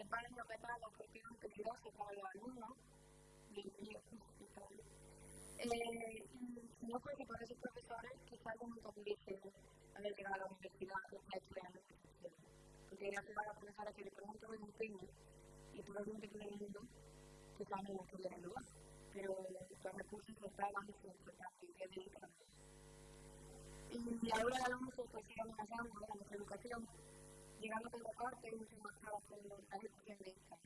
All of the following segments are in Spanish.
el baño que tal, porque era peligroso para los alumnos, eh, y no creo que por esos profesores algo muy pudiese haber llegado a la universidad o a estudiar porque gracias a la profesora que le pregunto de un empeño y probablemente que le digo que también no podía lugar, pero los recursos los estaban y se importantes y es delicado. Y ahora la ONU pues sigue amenazando a nuestra educación, llegando a el parte y mucho más trabajo de la esta.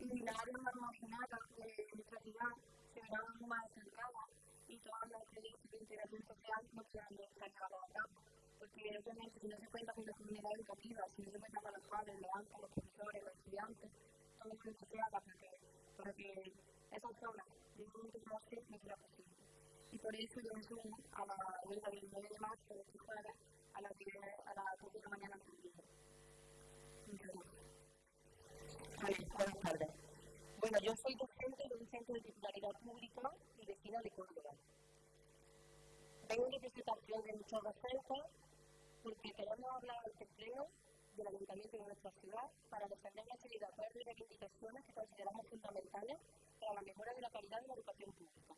Y la área más marginada de nuestra ciudad se verá aún más estancada y todas las experiencias de integración social no quedan estancadas a cabo. Porque obviamente si no se cuenta con la comunidad educativa, si no se cuenta con los padres, los bancos, los profesores, los estudiantes, todo lo que se haga para que, para que esas zonas de un más no será posible. Y por eso yo me sumo a la huelga del 9 de marzo de este jueves a las 10 a las 10 de la mañana. Bueno, yo soy docente de un centro de titularidad pública y vecina de Córdoba. Vengo en representación de muchos docentes porque queremos hablar este pleno del ayuntamiento de nuestra ciudad para defender una serie de acuerdos y reivindicaciones que consideramos fundamentales para la mejora de la calidad de la educación pública.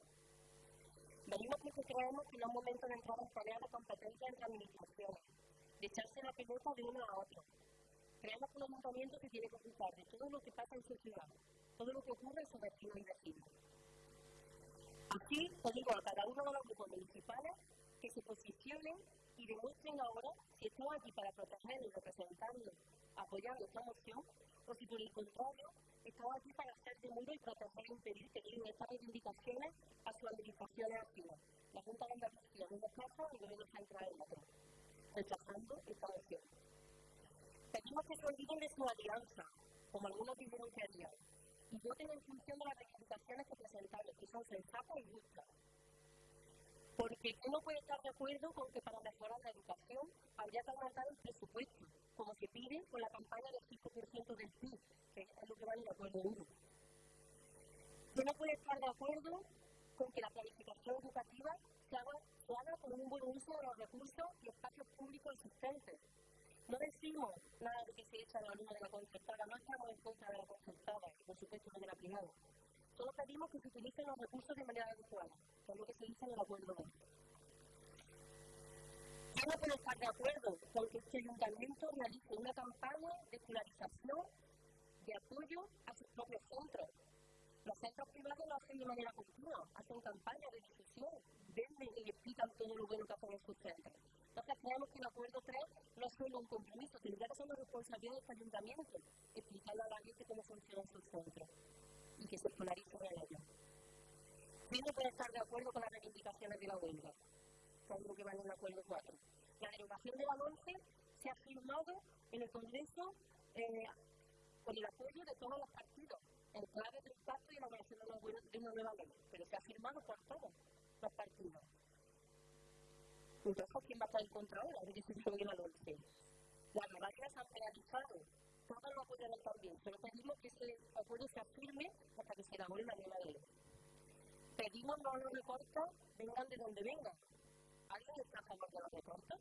Venimos porque creemos que no es momento de entrar en tareas de competencia entre administraciones, de echarse la pelota de uno a otro. Creemos un ayuntamiento se tiene que ocupar de todo lo que pasa en su ciudad, todo lo que ocurre en sus vecinos y vecinos. Así digo a cada uno de los grupos municipales que se posicionen y demuestren ahora si estamos aquí para protegernos, representarnos, apoyando esta moción, o si por el contrario estamos aquí para hacer de muro y proteger e impedir que lleguen estas reivindicaciones a sus administraciones activas. La Junta de Andalucía en y el Gobierno Central en otra, rechazando esta moción. Pedimos que se olviden de su alianza, como algunos dijeron que harían, y voten en función de las reivindicaciones que presentaron, que son sensatas y justas. Porque uno puede estar de acuerdo con que para mejorar la educación habría que aumentar el presupuesto, como se pide con la campaña del uno. Uno puede estar de acuerdo con que la planificación educativa se haga, se con un buen uso de los recursos y espacios públicos existentes, no decimos nada de que se echa la luna de la concertada, no estamos en contra de la concertada, por supuesto no de la privada. Solo pedimos que se utilicen los recursos de manera adecuada, que lo que se dice en el acuerdo de Yo no puedo estar de acuerdo con que este ayuntamiento realice una campaña de escolarización de apoyo a sus propios centros. Los centros privados lo hacen de manera continua, hacen campañas de difusión, venden y explican todo lo bueno que hacen en sus centros. Entonces creemos que el acuerdo 3 no es solo un compromiso, tendría que ser una responsabilidad de este ayuntamiento, explicarle a la gente cómo funcionan sus centros y que se escolaricen en ellos. Sí no estar de acuerdo con las reivindicaciones de la huelga, es lo que va en el acuerdo 4. La derogación de la 11 se ha firmado en el Congreso eh, con el apoyo de todos los partidos, en clave de impacto y elaboración de una nueva ley, pero se ha firmado por todos los partidos. Entonces, ¿quién va a estar en contra ahora de que se juegue la noche? Las rebajas han penalizado, todos lo apoyaron también, pero pedimos que ese acuerdo se afirme hasta que se elabore la nueva ley. Pedimos no los recortes, vengan de donde vengan. ¿Alguien está a favor de los recortes?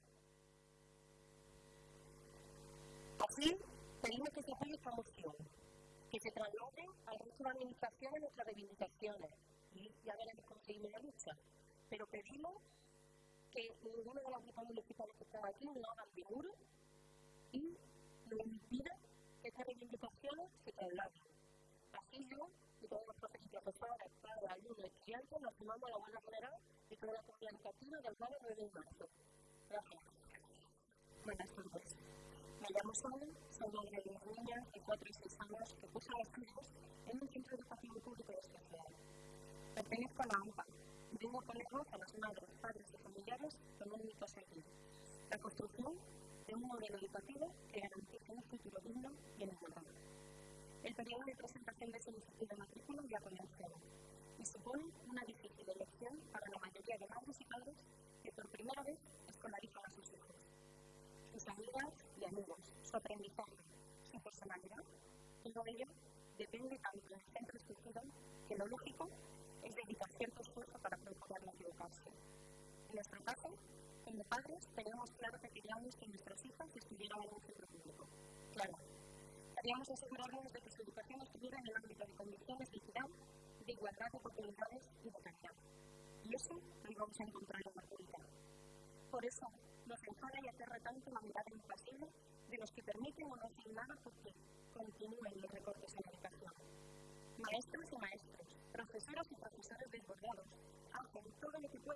Así, pedimos que se apoye esta moción, que se trasladen al resto de administraciones nuestras reivindicaciones, y ya veremos cómo seguimos la lucha. Pero pedimos que ninguno de los grupos municipales que están aquí no hagan de muro y no impida que estas reivindicaciones se trasladen. Así yo y todos los profesores y profesoras, padres, alumnos, estudiantes nos sumamos a la buena general y toda la comunidad educativa del 9 de marzo. Gracias. Buenas tardes. Me llamo Sara, soy de niña de 4 y 6 años que cursa estudios en un vengo a las madres, padres y familiares no limitos aquí. La construcción de un modelo educativo que garantice un futuro digno y en igualdad. El periodo de solicitud de matrícula ya comercial y supone una difícil elección para la mayoría de madres y padres que por primera vez escolarizan a sus hijos. Sus amigas y amigos, su aprendizaje, su personalidad, todo ello depende tanto del centro escogido que lo lógico es dedicar cierto esfuerzo para procurar no equivocarse. En nuestro caso, como padres, teníamos claro que queríamos que nuestras hijas estuvieran en un centro público. Claro, queríamos asegurarnos de que su educación estuviera en el ámbito de condiciones de de igualdad de oportunidades y de calidad. Y eso lo íbamos a encontrar en la pública. Por eso, nos enfada y aterra tanto la mirada impasible de los que permiten o no hacen nada porque continúen los recortes en la educación. Maestros y maestros, profesoras y profesores desbordados, hacen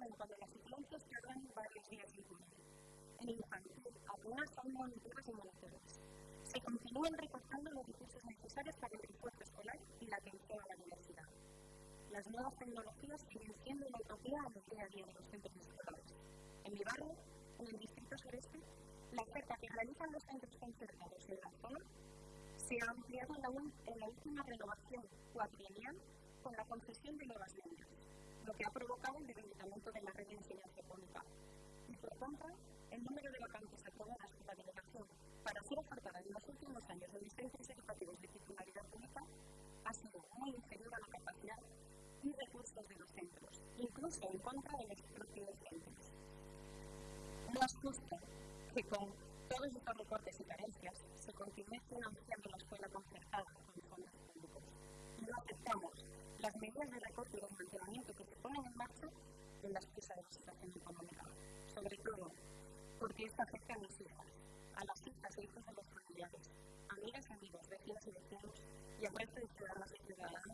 pueden cuando las influencias tardan varios días en cumplir. En infantil, apenas son monitores y monitores. Se continúan recortando los recursos necesarios para el refuerzo escolar y la atención a la universidad. Las nuevas tecnologías siguen siendo una utopía a los día a día de los centros escolares. En mi barrio, en el distrito sureste, la oferta que realizan los centros concertados en la zona se ha ampliado en la, en la última renovación cuatrienal con la concesión de nuevas líneas, lo que ha provocado el debilitamiento de la red de enseñanza pública. Y por contra, el número de vacantes aprobadas por la delegación para ser ofertadas en los últimos años en licencias educativas de titularidad pública ha sido muy inferior a la capacidad y recursos de los centros, incluso en contra de los propios centros. No es justo que con todos estos recortes y carencias se continúe financiando la escuela concertada con fondos públicos no aceptamos las medidas de recorte y desmantelamiento que se ponen en marcha en las piezas de la situación económica, sobre todo porque esto afecta a mis hijas, a las hijas e hijos de los familiares, amigas y amigos, vecinas y vecinos y al resto de ciudadanos y ciudadanas